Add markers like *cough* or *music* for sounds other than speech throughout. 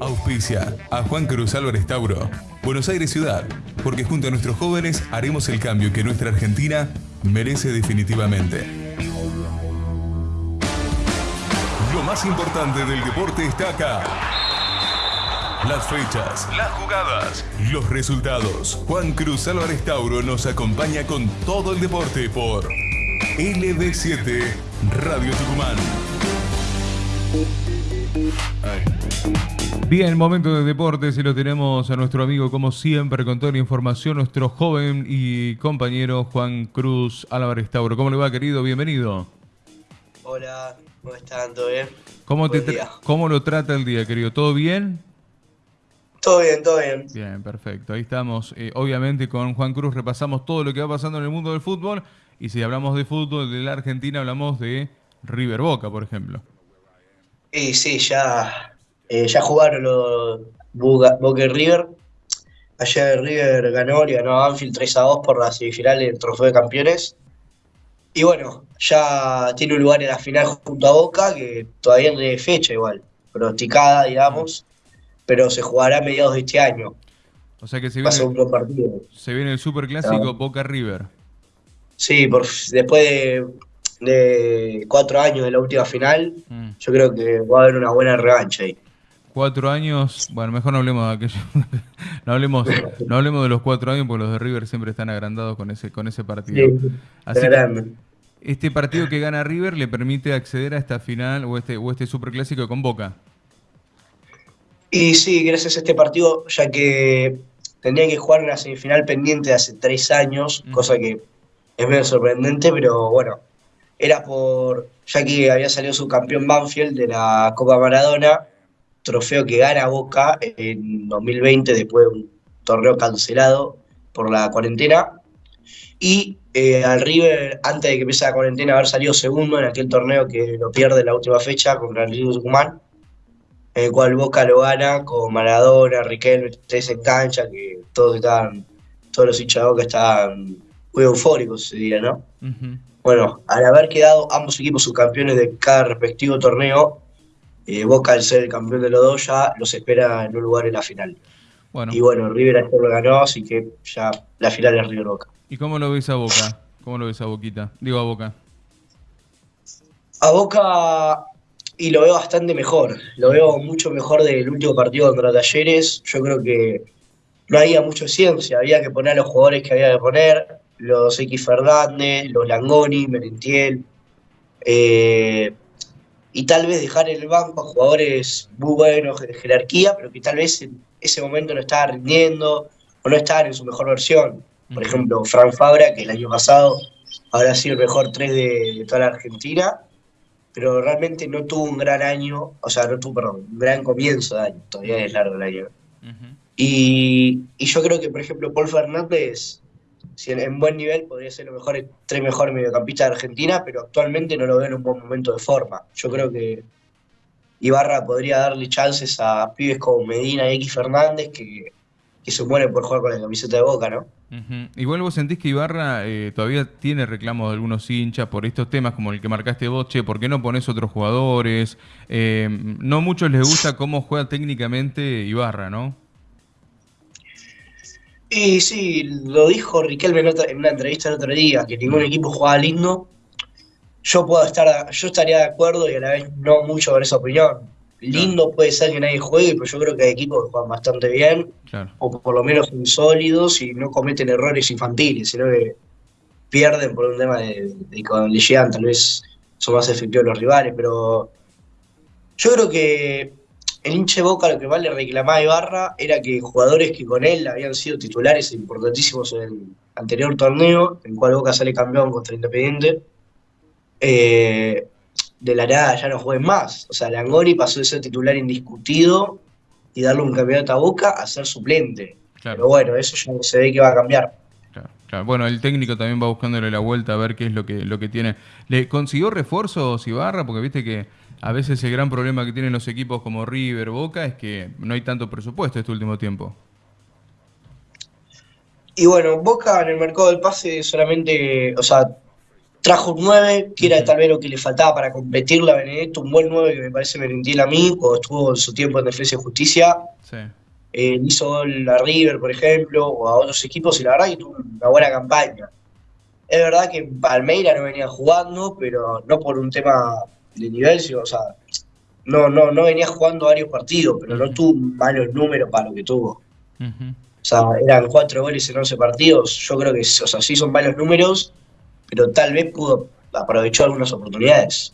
Auspicia a Juan Cruz Álvarez Tauro, Buenos Aires Ciudad, porque junto a nuestros jóvenes haremos el cambio que nuestra Argentina merece definitivamente. Lo más importante del deporte está acá. Las fechas, las jugadas, los resultados. Juan Cruz Álvarez Tauro nos acompaña con todo el deporte por LB7 Radio Tucumán. Bien, momento de deportes y lo tenemos a nuestro amigo, como siempre, con toda la información, nuestro joven y compañero Juan Cruz Álvarez Tauro. ¿Cómo le va, querido? Bienvenido. Hola, ¿cómo están? ¿Todo bien? ¿Cómo, Buen. ¿Cómo lo trata el día, querido? ¿Todo bien? Todo bien, todo bien. Bien, perfecto. Ahí estamos. Eh, obviamente con Juan Cruz repasamos todo lo que va pasando en el mundo del fútbol. Y si hablamos de fútbol de la Argentina, hablamos de River Boca, por ejemplo. Y sí, ya, eh, ya jugaron los Boca, y River. Ayer River ganó, le ganó a Anfield 3 a 2 por la semifinal del Trofeo de Campeones. Y bueno, ya tiene un lugar en la final junto a Boca, que todavía no tiene fecha igual, pronosticada, digamos, pero se jugará a mediados de este año. O sea que se un viene, buen partido. se viene el superclásico Ah. Boca River. Sí, por, después de, de cuatro años de la última final, Mm. yo creo que va a haber una buena revancha ahí. Cuatro años, bueno, mejor no hablemos de aquello. *laughs* no, hablemos, no hablemos de los cuatro años porque los de River siempre están agrandados con ese, con ese partido. Así que grande. este partido que gana River le permite acceder a esta final o este, o este superclásico con Boca. Y sí, gracias a este partido, ya que tendrían que jugar una semifinal pendiente de hace tres años, Mm. cosa que es medio sorprendente, pero bueno, era por, ya que había salido subcampeón Banfield de la Copa Maradona, trofeo que gana Boca en 2020 después de un torneo cancelado por la cuarentena, y eh, al River, antes de que empiece la cuarentena, haber salido segundo en aquel torneo que lo pierde en la última fecha contra el Río Tucumán, en el cual Boca lo gana con Maradona, Riquelme, tres en cancha, que todos estaban, todos los hinchas de Boca estaban muy eufóricos ese día, ¿no? Ujú. Bueno, al haber quedado ambos equipos subcampeones de cada respectivo torneo, eh, Boca al ser el campeón de los dos ya los espera en un lugar en la final. Bueno, Y bueno, River ayer lo ganó, así que ya la final es River Boca. ¿y cómo lo ves a Boca? ¿Cómo lo ves a Boquita? Digo a Boca. A Boca, y lo veo bastante mejor, lo veo mucho mejor del último partido contra Talleres. Yo creo que no había mucha ciencia, había que poner a los jugadores que había que poner, los X Fernández, los Langoni, Merentiel, eh, y tal vez dejar en el banco a jugadores muy buenos de jerarquía, pero que tal vez en ese momento no estaban rindiendo o no estaban en su mejor versión. Por ejemplo, Frank Fabra, que el año pasado habrá sido el mejor 3 de, de toda la Argentina, pero realmente no tuvo un gran año, o sea, no tuvo, perdón, un gran comienzo de año, todavía es largo el año. Y, y yo creo que, por ejemplo, Paul Fernández, si en, en buen nivel, podría ser los mejores, tres mejores mediocampistas de Argentina, pero actualmente no lo veo en un buen momento de forma. Yo creo que Ibarra podría darle chances a pibes como Medina y X Fernández que, que se mueren por jugar con la camiseta de Boca, ¿no? Igual vos sentís que Ibarra eh, todavía tiene reclamos de algunos hinchas por estos temas como el que marcaste vos, che, ¿por qué no pones otros jugadores? Eh, no muchos les gusta cómo juega técnicamente Ibarra, ¿no? Y sí, lo dijo Riquelme en, una entrevista el otro día, que ningún equipo jugaba lindo. Yo puedo estar, yo estaría de acuerdo y a la vez no mucho con esa opinión. Lindo puede ser que nadie juegue, pero yo creo que hay equipos que juegan bastante bien, Claro. o por lo menos son sólidos y no cometen errores infantiles, sino que pierden por un tema de, de cuando le llegan, tal vez son más efectivos los rivales, pero yo creo que el hinche Boca lo que más le reclamaba a Ibarra era que jugadores que con él habían sido titulares importantísimos en el anterior torneo, en el cual Boca sale campeón contra Independiente, eh, de la nada ya no jueguen más. O sea, Langoni pasó de ser titular indiscutido y darle un campeonato a Boca a ser suplente. Claro. Pero bueno, eso ya se ve que va a cambiar. Claro, claro. Bueno, el técnico también va buscándole la vuelta a ver qué es lo que, lo que tiene. ¿Le consiguió refuerzos Ibarra? Porque viste que a veces el gran problema que tienen los equipos como River, Boca, es que no hay tanto presupuesto este último tiempo. Y bueno, Boca en el mercado del pase solamente, o sea, trajo un 9, que era tal vez lo que le faltaba para competirle a Benedetto, un buen 9 que me parece Merentiel a mí, cuando estuvo en su tiempo en Defensa y Justicia. Sí. Eh, hizo gol a River, por ejemplo, o a otros equipos, y la verdad que tuvo una buena campaña. Es verdad que Palmeira no venía jugando, pero no por un tema de nivel, o sea, no, no, no venía jugando varios partidos, pero no tuvo malos números para lo que tuvo. O sea, eran cuatro goles en 11 partidos. Yo creo que, o sea, sí son malos números, pero tal vez pudo aprovechar algunas oportunidades.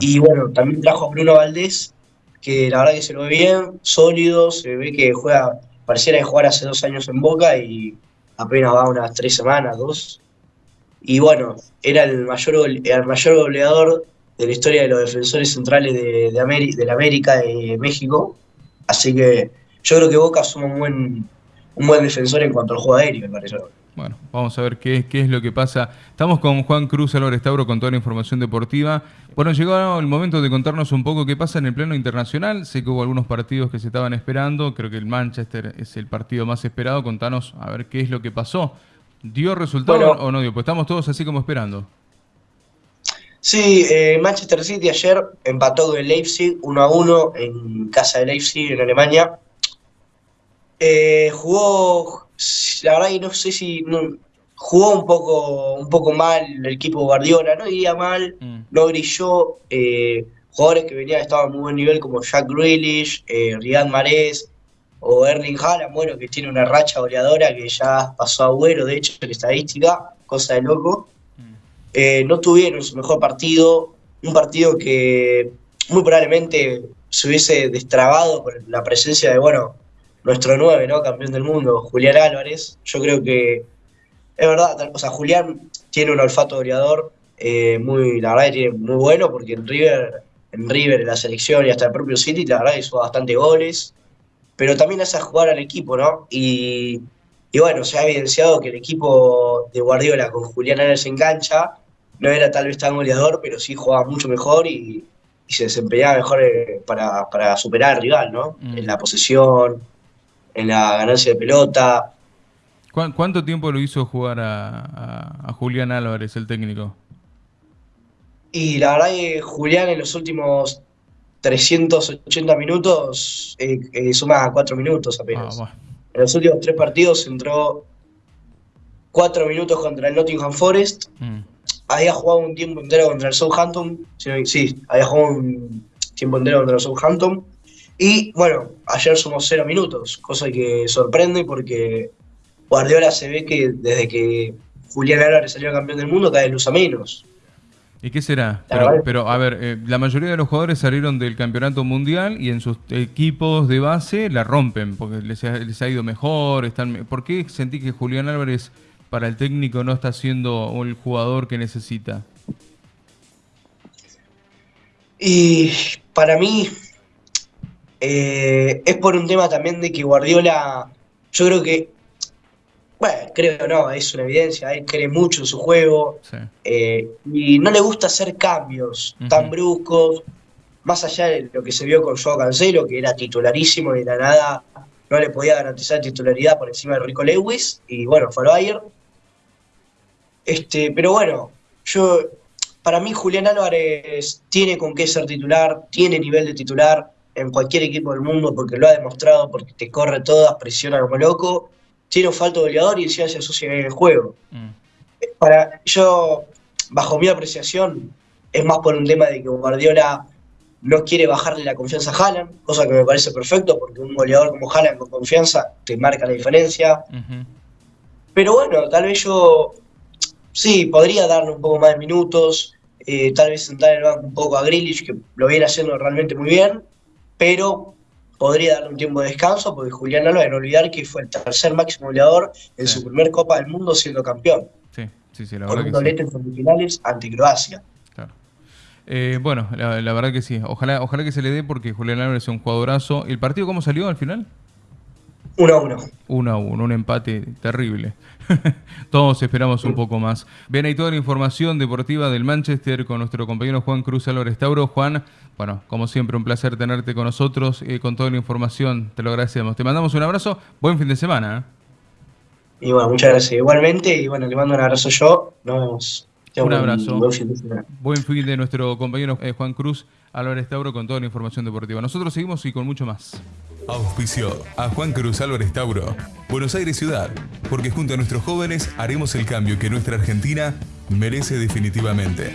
Y bueno, también trajo a Bruno Valdés, que la verdad que se lo ve bien, sólido, se ve que juega, pareciera de jugar hace dos años en Boca y apenas va unas tres semanas, dos. Y bueno, era el mayor, el mayor goleador de la historia de los defensores centrales de, de, la América, de México. Así que yo creo que Boca es un buen, un buen defensor en cuanto al juego aéreo, me parece. Bueno, vamos a ver qué, qué es lo que pasa. Estamos con Juan Cruz Álvarez Tauro con toda la información deportiva. Bueno, llegó el momento de contarnos un poco qué pasa en el plano internacional. Sé que hubo algunos partidos que se estaban esperando. Creo que el Manchester es el partido más esperado. Contanos a ver qué es lo que pasó. ¿Dio resultado o no dio? Pues estamos todos así como esperando. Sí, eh, Manchester City ayer empató con el Leipzig 1 a 1 en casa de Leipzig en Alemania. Eh, jugó, la verdad que no sé si jugó un poco, un poco mal el equipo Guardiola, no iría mal, mm. no brilló. Eh, jugadores que venían estaban a muy buen nivel como Jack Grealish, eh, Riyad Mahrez o Erling Haaland, bueno, que tiene una racha goleadora que ya pasó a Agüero, de hecho, en estadística, cosa de loco. Eh, no tuvieron su mejor partido, un partido que muy probablemente se hubiese destrabado por la presencia de, bueno, nuestro 9, ¿no? Campeón del mundo, Julián Álvarez. Yo creo que es verdad, o sea, Julián tiene un olfato goleador eh, muy, la verdad tiene muy bueno, porque en River, en River, en la selección y hasta el propio City, la verdad hizo bastante goles, pero también hace jugar al equipo, ¿no? Y, y bueno, se ha evidenciado que el equipo de Guardiola con Julián Álvarez en cancha no era tal vez tan goleador, pero sí jugaba mucho mejor y, se desempeñaba mejor eh, para, superar al rival, ¿no? Mm. En la posesión, en la ganancia de pelota. ¿Cuánto tiempo lo hizo jugar a, Julián Álvarez, el técnico? Y la verdad que Julián en los últimos 380 minutos eh, eh, suma 4 minutos apenas. Ah, en los últimos tres partidos entró 4 minutos contra el Nottingham Forest, mm había jugado un tiempo entero contra el Southampton, sí, había jugado un tiempo entero contra el Southampton. Y bueno, ayer somos cero minutos, cosa que sorprende porque Guardiola se ve que desde que Julián Álvarez salió campeón del mundo cada vez usa menos. ¿Y qué será? Pero, a ver, eh, la mayoría de los jugadores salieron del campeonato mundial y en sus equipos de base la rompen porque les ha, les ha ido mejor. Están, ¿Por qué sentí que Julián Álvarez para el técnico no está siendo el jugador que necesita? Y para mí eh, es por un tema también de que Guardiola, yo creo que, bueno, creo no, es una evidencia, él cree mucho en su juego eh, y no le gusta hacer cambios tan bruscos, más allá de lo que se vio con Joao Cancelo, que era titularísimo y de la nada no le podía garantizar titularidad por encima de Rico Lewis, y bueno, fue al Bayern. Este, pero bueno, yo para mí Julián Álvarez tiene con qué ser titular, tiene nivel de titular en cualquier equipo del mundo porque lo ha demostrado, porque te corre todas, presiona como loco, tiene un falto goleador y encima se asocia en el juego. Mm. Para yo, bajo mi apreciación, es más por un tema de que Guardiola no quiere bajarle la confianza a Haaland, cosa que me parece perfecto porque un goleador como Haaland con confianza te marca la diferencia. Pero bueno, tal vez yo sí, podría darle un poco más de minutos, eh, tal vez sentar el banco un poco a Grealish, que lo viene haciendo realmente muy bien, pero podría darle un tiempo de descanso, porque Julián Álvarez, no olvidar que fue el tercer máximo goleador en su primer Copa del Mundo siendo campeón. Sí, sí, sí, la verdad. Con un doblete en semifinales ante Croacia. Claro. Eh, bueno, la, verdad que sí. Ojalá, ojalá que se le dé porque Julián Álvarez es un jugadorazo. ¿El partido cómo salió al final? 1 a 1. 1 a 1, un empate terrible. *laughs* Todos esperamos un poco más. Ven ahí toda la información deportiva del Manchester con nuestro compañero Juan Cruz Álvarez Tauro. Juan, bueno, como siempre, un placer tenerte con nosotros y con toda la información. Te lo agradecemos. Te mandamos un abrazo. Buen fin de semana. ¿eh? Y bueno, muchas gracias igualmente. Y bueno, le mando un abrazo yo. Nos vemos. Un abrazo. Buen fin, de nuestro compañero eh, Juan Cruz Álvarez Tauro con toda la información deportiva. Nosotros seguimos y con mucho más. Auspicio a Juan Cruz Álvarez Tauro, Buenos Aires Ciudad, porque junto a nuestros jóvenes haremos el cambio que nuestra Argentina merece definitivamente.